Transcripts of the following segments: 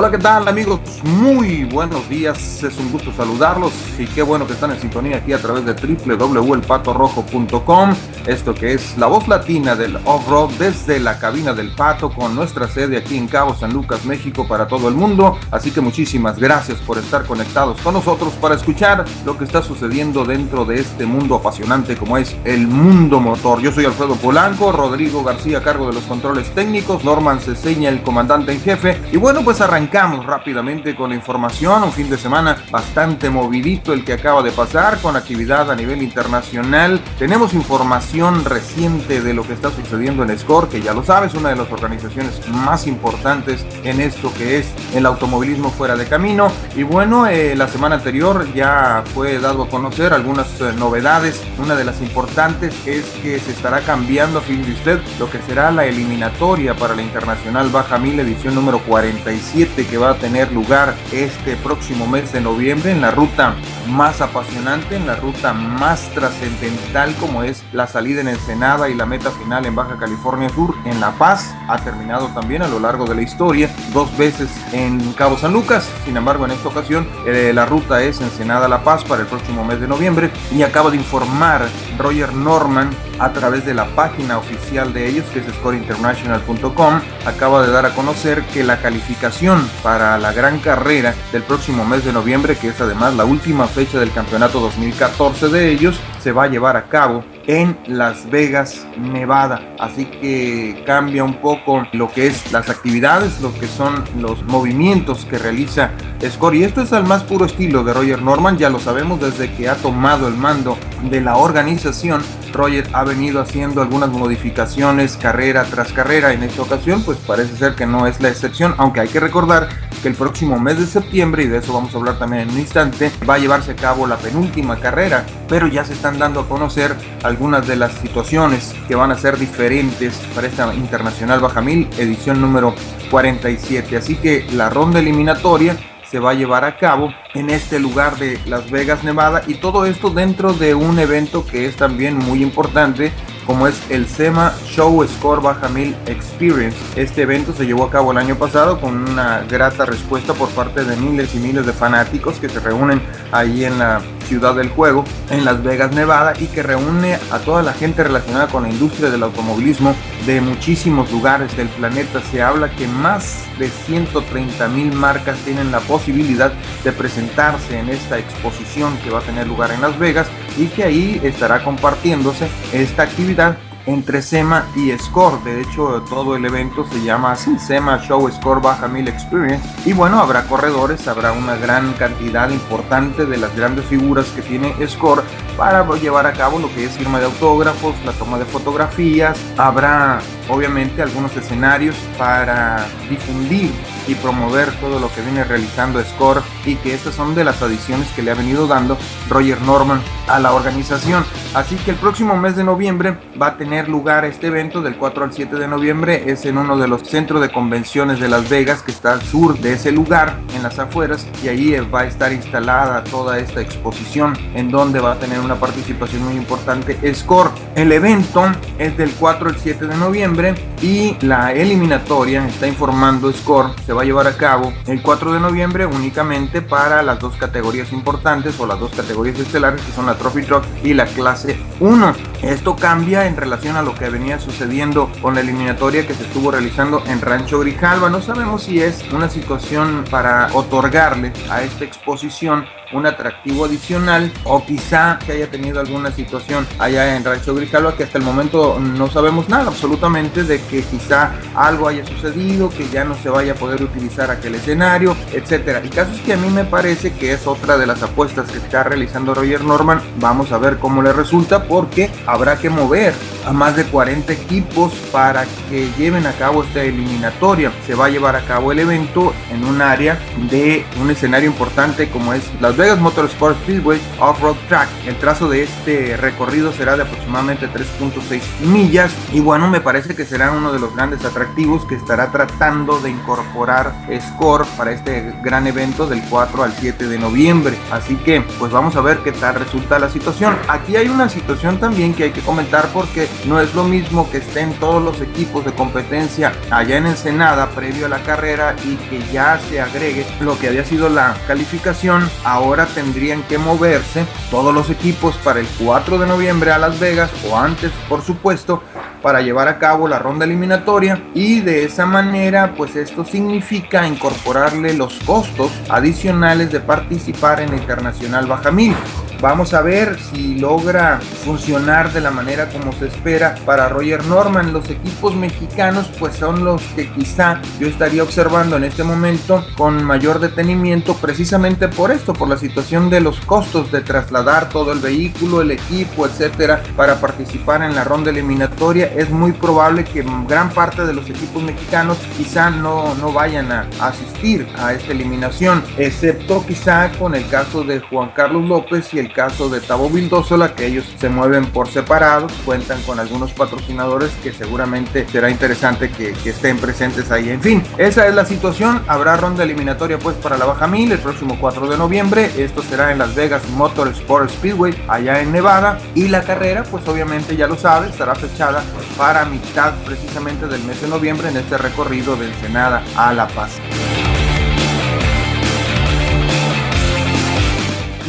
Hola, ¿qué tal amigos? Muy buenos días, es un gusto saludarlos y qué bueno que están en sintonía aquí a través de www.elpatorrojo.com, esto que es la voz latina del off-road desde la cabina del Pato con nuestra sede aquí en Cabo San Lucas, México para todo el mundo, así que muchísimas gracias por estar conectados con nosotros para escuchar lo que está sucediendo dentro de este mundo apasionante como es el mundo motor. Yo soy Alfredo Polanco, Rodrigo García a cargo de los controles técnicos, Norman Ceseña el comandante en jefe y bueno pues arrancamos arrancamos rápidamente con la información, un fin de semana bastante movidito el que acaba de pasar con actividad a nivel internacional. Tenemos información reciente de lo que está sucediendo en SCORE, que ya lo sabes, una de las organizaciones más importantes en esto que es el automovilismo fuera de camino. Y bueno, eh, la semana anterior ya fue dado a conocer algunas eh, novedades. Una de las importantes es que se estará cambiando, a fin de usted, lo que será la eliminatoria para la Internacional Baja 1000 edición número 47 que va a tener lugar este próximo mes de noviembre en la ruta más apasionante, en la ruta más trascendental como es la salida en Ensenada y la meta final en Baja California Sur, en La Paz. Ha terminado también a lo largo de la historia, dos veces en Cabo San Lucas. Sin embargo, en esta ocasión eh, la ruta es Ensenada La Paz para el próximo mes de noviembre y acaba de informar Roger Norman a través de la página oficial de ellos que es scoreinternational.com acaba de dar a conocer que la calificación para la gran carrera del próximo mes de noviembre que es además la última fecha del campeonato 2014 de ellos se va a llevar a cabo en Las Vegas, Nevada. Así que cambia un poco lo que es las actividades, lo que son los movimientos que realiza Score. Y esto es al más puro estilo de Roger Norman, ya lo sabemos desde que ha tomado el mando de la organización. Roger ha venido haciendo algunas modificaciones carrera tras carrera. En esta ocasión, pues parece ser que no es la excepción, aunque hay que recordar que el próximo mes de septiembre, y de eso vamos a hablar también en un instante, va a llevarse a cabo la penúltima carrera, pero ya se están dando a conocer algunas de las situaciones que van a ser diferentes para esta Internacional Baja 1000 edición número 47. Así que la ronda eliminatoria se va a llevar a cabo en este lugar de Las Vegas, Nevada y todo esto dentro de un evento que es también muy importante como es el SEMA Show Score Baja 1000 Experience. Este evento se llevó a cabo el año pasado con una grata respuesta por parte de miles y miles de fanáticos que se reúnen ahí en la ciudad del juego, en Las Vegas, Nevada, y que reúne a toda la gente relacionada con la industria del automovilismo de muchísimos lugares del planeta. Se habla que más de 130 mil marcas tienen la posibilidad de presentarse en esta exposición que va a tener lugar en Las Vegas y que ahí estará compartiéndose esta actividad entre SEMA y SCORE. De hecho, todo el evento se llama SEMA Show Score Baja 1000 Experience. Y bueno, habrá corredores, habrá una gran cantidad importante de las grandes figuras que tiene SCORE para llevar a cabo lo que es firma de autógrafos, la toma de fotografías. Habrá obviamente algunos escenarios para difundir y promover todo lo que viene realizando Score y que estas son de las adiciones que le ha venido dando Roger Norman a la organización. Así que el próximo mes de noviembre va a tener lugar este evento del 4 al 7 de noviembre. Es en uno de los centros de convenciones de Las Vegas que está al sur de ese lugar, en las afueras, y ahí va a estar instalada toda esta exposición en donde va a tener una participación muy importante Score. El evento es del 4 al 7 de noviembre y la eliminatoria, está informando Score, se va a llevar a cabo el 4 de noviembre únicamente para las dos categorías importantes o las dos categorías estelares que son la Trophy Truck y la clase 1. Esto cambia en relación a lo que venía sucediendo con la eliminatoria que se estuvo realizando en Rancho Grijalva. No sabemos si es una situación para otorgarle a esta exposición un atractivo adicional o quizá que haya tenido alguna situación allá en Rancho Grijalva que hasta el momento no sabemos nada absolutamente de que quizá algo haya sucedido, que ya no se vaya a poder utilizar aquel escenario, etcétera. El caso es que a mí me parece que es otra de las apuestas que está realizando Roger Norman. Vamos a ver cómo le resulta porque habrá que mover a más de 40 equipos para que lleven a cabo esta eliminatoria. Se va a llevar a cabo el evento en un área de un escenario importante como es las Vegas Motorsport Speedway Off-Road Track. El trazo de este recorrido será de aproximadamente 3.6 millas y bueno, me parece que será uno de los grandes atractivos que estará tratando de incorporar Score para este gran evento del 4 al 7 de noviembre. Así que pues vamos a ver qué tal resulta la situación. Aquí hay una situación también que hay que comentar porque no es lo mismo que estén todos los equipos de competencia allá en Ensenada previo a la carrera y que ya se agregue lo que había sido la calificación. Ahora tendrían que moverse todos los equipos para el 4 de noviembre a Las Vegas o antes, por supuesto, para llevar a cabo la ronda eliminatoria y de esa manera pues esto significa incorporarle los costos adicionales de participar en Internacional Bajamil. Vamos a ver si logra funcionar de la manera como se espera para Roger Norman. Los equipos mexicanos pues son los que quizá yo estaría observando en este momento con mayor detenimiento precisamente por esto, por la situación de los costos de trasladar todo el vehículo, el equipo, etcétera, para participar en la ronda eliminatoria. Es muy probable que gran parte de los equipos mexicanos quizá no, no vayan a asistir a esta eliminación, excepto quizá con el caso de Juan Carlos López y el caso de Tabo Vildosola, que ellos se mueven por separado, cuentan con algunos patrocinadores que seguramente será interesante que, estén presentes ahí. En fin, esa es la situación. Habrá ronda eliminatoria pues para la Baja Mil el próximo 4 de noviembre. Esto será en Las Vegas Motor Sport Speedway, allá en Nevada. Y la carrera, pues obviamente ya lo sabes, estará fechada para mitad precisamente del mes de noviembre en este recorrido de Ensenada a La Paz.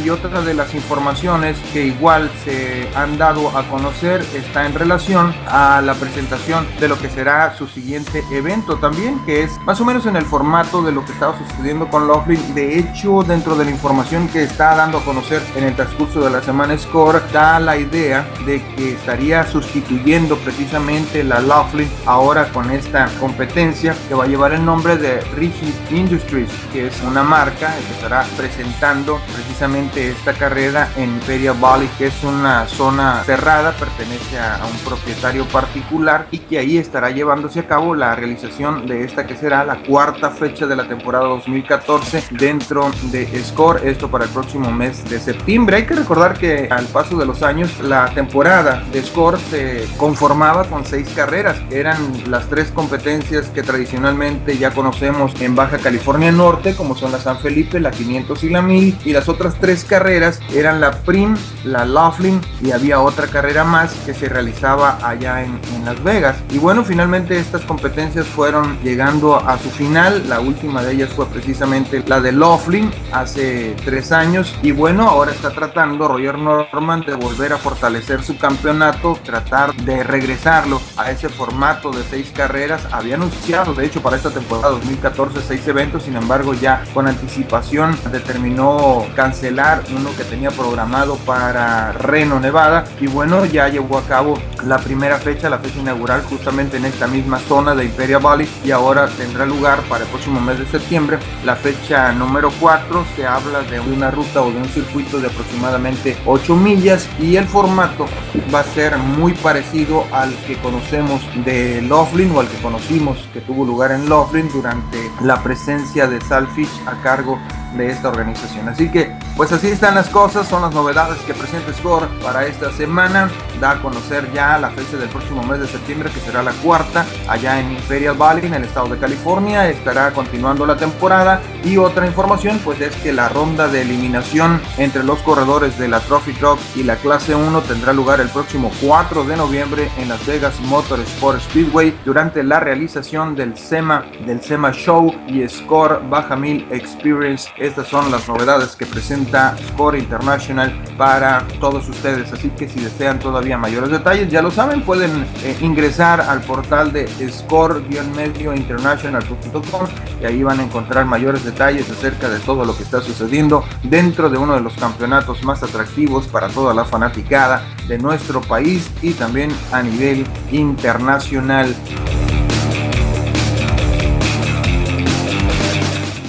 Y otra de las informaciones que igual se han dado a conocer está en relación a la presentación de lo que será su siguiente evento también, que es más o menos en el formato de lo que estaba sucediendo con Laughlin. De hecho, dentro de la información que está dando a conocer en el transcurso de la semana Score, da la idea de que estaría sustituyendo precisamente la Laughlin ahora con esta competencia que va a llevar el nombre de Rigid Industries, que es una marca que estará presentando precisamente esta carrera en Imperial Valley, que es una zona cerrada, pertenece a, un propietario particular y que ahí estará llevándose a cabo la realización de esta que será la cuarta fecha de la temporada 2014 dentro de Score, esto para el próximo mes de septiembre. Hay que recordar que al paso de los años la temporada de Score se conformaba con seis carreras, eran las tres competencias que tradicionalmente ya conocemos en Baja California Norte, como son la San Felipe, la 500 y la 1000, y las otras tres carreras eran la Prim, la Laughlin y había otra carrera más que se realizaba allá en, Las Vegas. Y bueno, finalmente estas competencias fueron llegando a su final. La última de ellas fue precisamente la de Laughlin hace tres años. Y bueno, ahora está tratando Roger Norman de volver a fortalecer su campeonato, tratar de regresarlo a ese formato de seis carreras. Había anunciado, de hecho, para esta temporada 2014 seis eventos, sin embargo, ya con anticipación determinó cancelar uno que tenía programado para Reno, Nevada. Y bueno, ya llevó a cabo la primera fecha, la fecha inaugural, justamente en esta misma zona de Imperial Valley. Y ahora tendrá lugar para el próximo mes de septiembre la fecha número 4. Se habla de una ruta o de un circuito de aproximadamente 8 millas. Y el formato va a ser muy parecido al que conocemos de Laughlin o al que conocimos que tuvo lugar en Laughlin durante la presencia de Salfish a cargo de esta organización. Así que, pues así están las cosas, son las novedades que presenta Score para esta semana. Da a conocer ya la fecha del próximo mes de septiembre, que será la cuarta, allá en Imperial Valley, en el estado de California. Estará continuando la temporada. Y otra información, pues es que la ronda de eliminación entre los corredores de la Trophy Truck y la clase 1 tendrá lugar el próximo 4 de noviembre en Las Vegas Motor Sport Speedway durante la realización del SEMA, del SEMA Show y Score Baja Mil Experience estas son las novedades que presenta Score International para todos ustedes. Así que si desean todavía mayores detalles, ya lo saben, pueden eh, ingresar al portal de score-mediointernational.com y ahí van a encontrar mayores detalles acerca de todo lo que está sucediendo dentro de uno de los campeonatos más atractivos para toda la fanaticada de nuestro país y también a nivel internacional.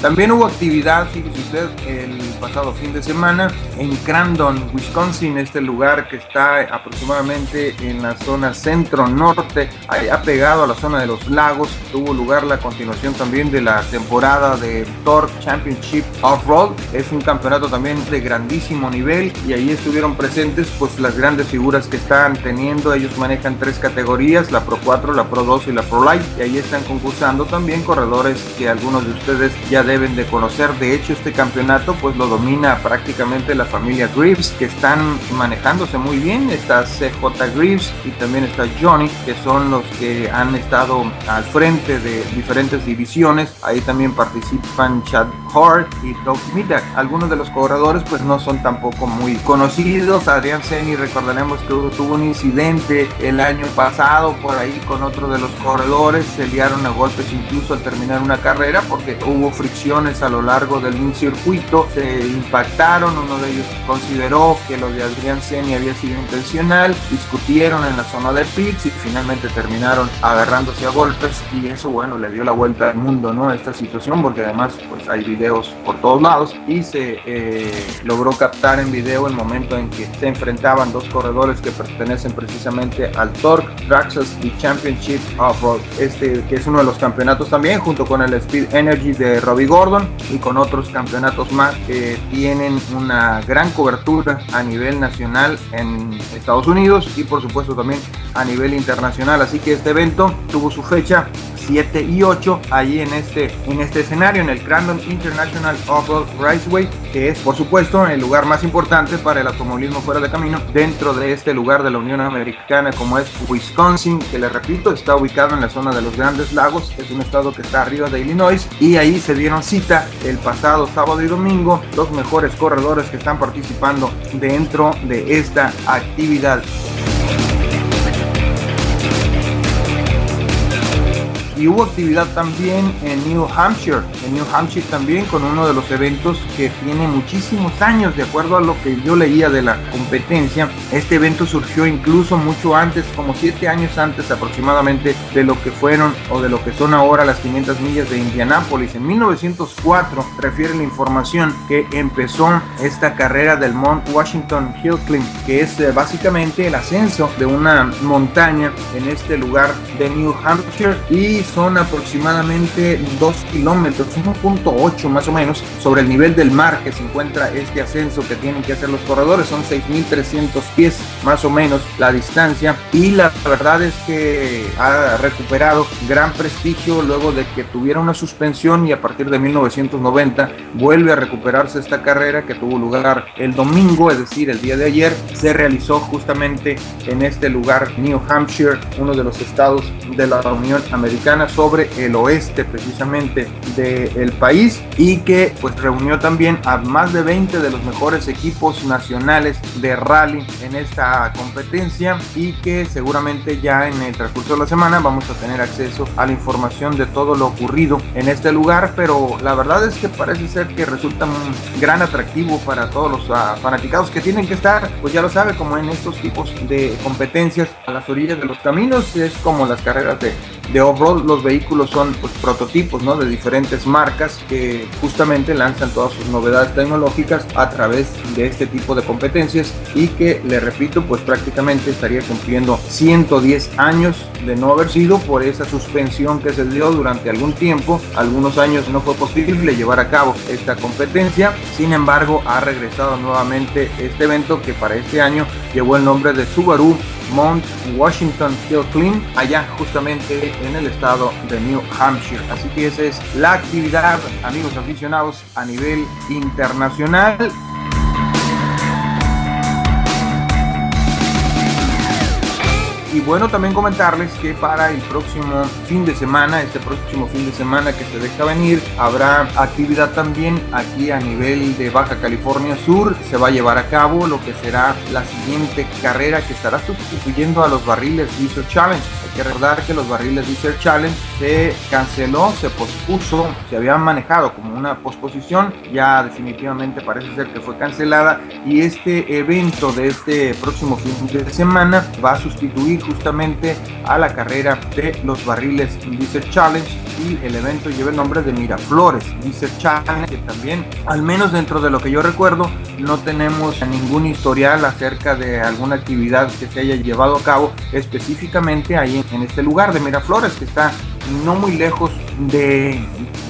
También hubo actividad, fíjese usted, el pasado fin de semana en Crandon, Wisconsin, este lugar que está aproximadamente en la zona centro-norte, ha pegado a la zona de los lagos. Tuvo lugar la continuación también de la temporada de Torque Championship Off-Road. Es un campeonato también de grandísimo nivel y ahí estuvieron presentes pues las grandes figuras que están teniendo. Ellos manejan tres categorías, la Pro 4, la Pro 2 y la Pro Light. Y ahí están concursando también corredores que algunos de ustedes ya deben de conocer. De hecho, este campeonato pues lo domina prácticamente la familia Greaves, que están manejándose muy bien. Está CJ Greaves y también está Johnny, que son los que han estado al frente de diferentes divisiones. Ahí también participan Chad Hart y Doug Midak. Algunos de los corredores pues no son tampoco muy conocidos. Adrián Seni recordaremos que tuvo un incidente el año pasado por ahí con otro de los corredores. Se liaron a golpes incluso al terminar una carrera porque hubo a lo largo del circuito. Se impactaron. Uno de ellos consideró que lo de Adrián Seni había sido intencional. Discutieron en la zona de pits y finalmente terminaron agarrándose a golpes y eso bueno le dio la vuelta al mundo, ¿no? Esta situación porque además pues hay videos por todos lados y se eh, logró captar en video el momento en que se enfrentaban dos corredores que pertenecen precisamente al Torque Traxxas Championship Off-Road, este que es uno de los campeonatos también junto con el Speed Energy de Robbie Gordon y con otros campeonatos más que tienen una gran cobertura a nivel nacional en Estados Unidos y por supuesto también a nivel internacional. Así que este evento tuvo su fecha 7 y 8 allí en este, en este escenario, en el Crandon International Off-Road Raceway, que es por supuesto el lugar más importante para el automovilismo fuera de camino dentro de este lugar de la Unión Americana como es Wisconsin, que le repito está ubicado en la zona de los Grandes Lagos, es un estado que está arriba de Illinois y ahí se dieron cita el pasado sábado y domingo los mejores corredores que están participando dentro de esta actividad. Hubo actividad también en New Hampshire, en New Hampshire también con uno de los eventos que tiene muchísimos años, de acuerdo a lo que yo leía de la competencia. Este evento surgió incluso mucho antes, como siete años antes aproximadamente de lo que fueron o de lo que son ahora las 500 millas de Indianápolis. En 1904 refiere la información que empezó esta carrera del Mount Washington Hill Climb, que es eh, básicamente el ascenso de una montaña en este lugar de New Hampshire y son aproximadamente 2 kilómetros, 1.8 más o menos, sobre el nivel del mar que se encuentra este ascenso que tienen que hacer los corredores. Son 6.300 pies más o menos la distancia. Y la verdad es que ha recuperado gran prestigio luego de que tuviera una suspensión y a partir de 1990 vuelve a recuperarse esta carrera que tuvo lugar el domingo, es decir, el día de ayer, se realizó justamente en este lugar, New Hampshire, uno de los estados de la Unión Americana sobre el oeste precisamente del país y que pues reunió también a más de 20 de los mejores equipos nacionales de rally en esta competencia y que seguramente ya en el transcurso de la semana vamos a tener acceso a la información de todo lo ocurrido en este lugar pero la verdad es que parece ser que resulta un gran atractivo para todos los uh, fanaticados que tienen que estar pues ya lo sabe como en estos tipos de competencias a las orillas de los caminos es como las carreras de de off-road los vehículos son pues, prototipos ¿no? de diferentes marcas que justamente lanzan todas sus novedades tecnológicas a través de este tipo de competencias y que le repito pues prácticamente estaría cumpliendo 110 años de no haber sido por esa suspensión que se dio durante algún tiempo algunos años no fue posible llevar a cabo esta competencia sin embargo ha regresado nuevamente este evento que para este año llevó el nombre de Subaru Mount Washington Hill Climb, allá justamente en el estado de New Hampshire. Así que esa es la actividad, amigos aficionados, a nivel internacional. Y bueno, también comentarles que para el próximo fin de semana, este próximo fin de semana que se deja venir, habrá actividad también aquí a nivel de Baja California Sur. Se va a llevar a cabo lo que será la siguiente carrera que estará sustituyendo a los barriles Desert Challenge. Que recordar que los barriles Desert Challenge se canceló, se pospuso, se habían manejado como una posposición, ya definitivamente parece ser que fue cancelada y este evento de este próximo fin de semana va a sustituir justamente a la carrera de los barriles Desert Challenge y el evento lleva el nombre de Miraflores Desert Challenge que también al menos dentro de lo que yo recuerdo no tenemos ningún historial acerca de alguna actividad que se haya llevado a cabo específicamente ahí en este lugar de Miraflores que está no muy lejos de,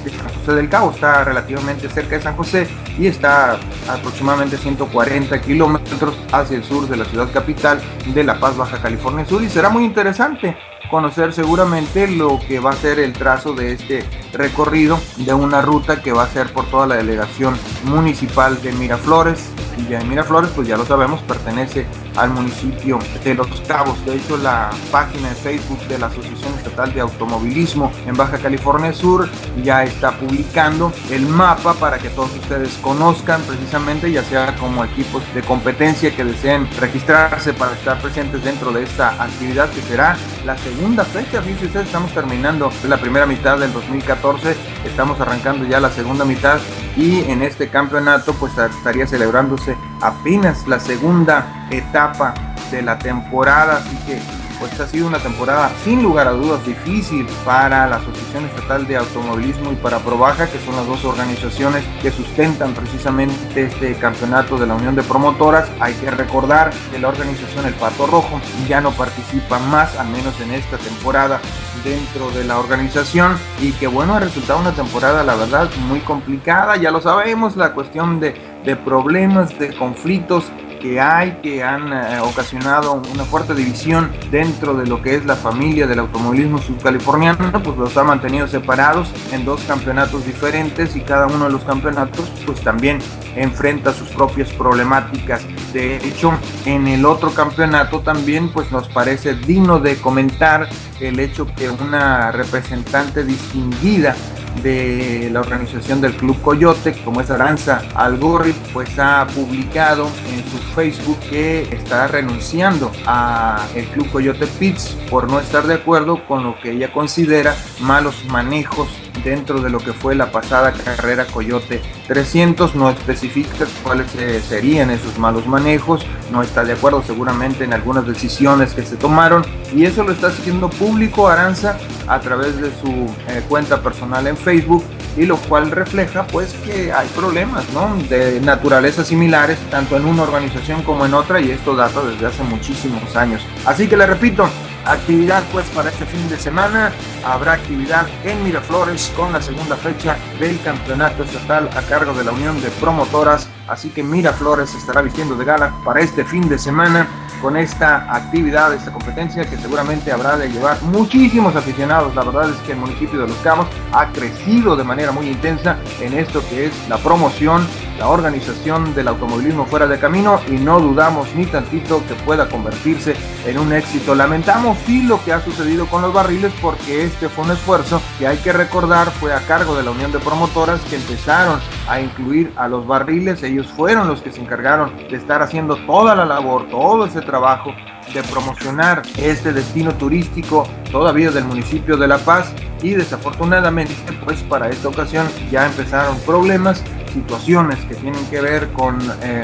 San José del Cabo, está relativamente cerca de San José y está aproximadamente 140 kilómetros hacia el sur de la ciudad capital de La Paz, Baja California Sur y será muy interesante conocer seguramente lo que va a ser el trazo de este recorrido de una ruta que va a ser por toda la delegación municipal de Miraflores. Villa de Miraflores, pues ya lo sabemos, pertenece al municipio de Los Cabos. De hecho, la página de Facebook de la Asociación Estatal de Automovilismo en Baja California Sur ya está publicando el mapa para que todos ustedes conozcan precisamente, ya sea como equipos de competencia que deseen registrarse para estar presentes dentro de esta actividad que será la segunda fecha. Fíjense ustedes, estamos terminando la primera mitad del 2014, estamos arrancando ya la segunda mitad y en este campeonato pues estaría celebrándose apenas la segunda etapa de la temporada, así que pues ha sido una temporada sin lugar a dudas difícil para la Asociación Estatal de Automovilismo y para Probaja, que son las dos organizaciones que sustentan precisamente este campeonato de la Unión de Promotoras. Hay que recordar que la organización El Pato Rojo ya no participa más, al menos en esta temporada, dentro de la organización y que bueno, ha resultado una temporada la verdad muy complicada, ya lo sabemos, la cuestión de, de problemas, de conflictos que hay que han eh, ocasionado una fuerte división dentro de lo que es la familia del automovilismo subcaliforniano, pues los ha mantenido separados en dos campeonatos diferentes y cada uno de los campeonatos pues también enfrenta sus propias problemáticas. De hecho, en el otro campeonato también pues nos parece digno de comentar el hecho que una representante distinguida de la organización del Club Coyote, como es Aranza Algorri, pues ha publicado en su Facebook que está renunciando a el Club Coyote Pits por no estar de acuerdo con lo que ella considera malos manejos dentro de lo que fue la pasada carrera Coyote 300, no especifica cuáles serían esos malos manejos, no está de acuerdo seguramente en algunas decisiones que se tomaron y eso lo está haciendo público Aranza a través de su eh, cuenta personal en Facebook y lo cual refleja pues que hay problemas ¿no? de naturaleza similares tanto en una organización como en otra y esto data desde hace muchísimos años. Así que le repito, actividad pues para este fin de semana, habrá actividad en Miraflores con la segunda fecha del campeonato estatal a cargo de la Unión de Promotoras, así que Miraflores estará vistiendo de gala para este fin de semana con esta actividad, esta competencia que seguramente habrá de llevar muchísimos aficionados. La verdad es que el municipio de Los Cabos ha crecido de manera muy intensa en esto que es la promoción, la organización del automovilismo fuera de camino y no dudamos ni tantito que pueda convertirse en un éxito. Lamentamos sí lo que ha sucedido con los barriles porque este fue un esfuerzo que hay que recordar fue a cargo de la Unión de Promotoras que empezaron a incluir a los barriles. Ellos fueron los que se encargaron de estar haciendo toda la labor, todo ese trabajo de promocionar este destino turístico todavía del municipio de La Paz y desafortunadamente pues para esta ocasión ya empezaron problemas situaciones que tienen que ver con eh,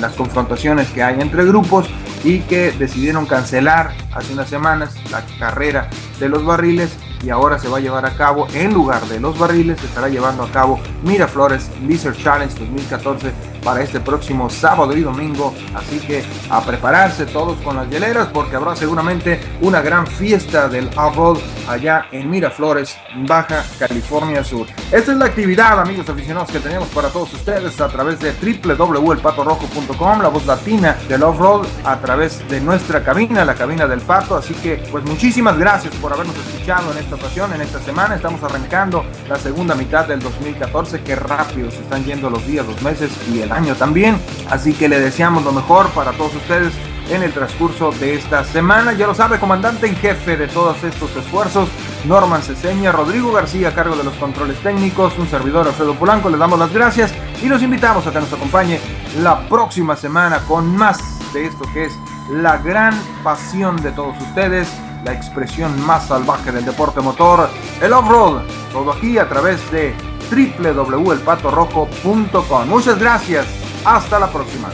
las confrontaciones que hay entre grupos y que decidieron cancelar hace unas semanas la carrera de los barriles y ahora se va a llevar a cabo en lugar de los barriles se estará llevando a cabo Miraflores Lizard Challenge 2014 para este próximo sábado y domingo así que a prepararse todos con las hieleras porque habrá seguramente una gran fiesta del off-road allá en Miraflores Baja California Sur esta es la actividad amigos aficionados que tenemos para todos ustedes a través de www.elpatorrojo.com la voz latina del off-road a través de nuestra cabina la cabina del pato así que pues muchísimas gracias por habernos escuchado en este ocasión, en esta semana. Estamos arrancando la segunda mitad del 2014. Qué rápido se están yendo los días, los meses y el año también. Así que le deseamos lo mejor para todos ustedes en el transcurso de esta semana. Ya lo sabe, comandante en jefe de todos estos esfuerzos, Norman Ceseña, Rodrigo García a cargo de los controles técnicos, un servidor Alfredo Polanco, les damos las gracias y los invitamos a que nos acompañe la próxima semana con más de esto que es la gran pasión de todos ustedes la expresión más salvaje del deporte motor, el off-road. Todo aquí a través de www.elpatorrojo.com. Muchas gracias. Hasta la próxima.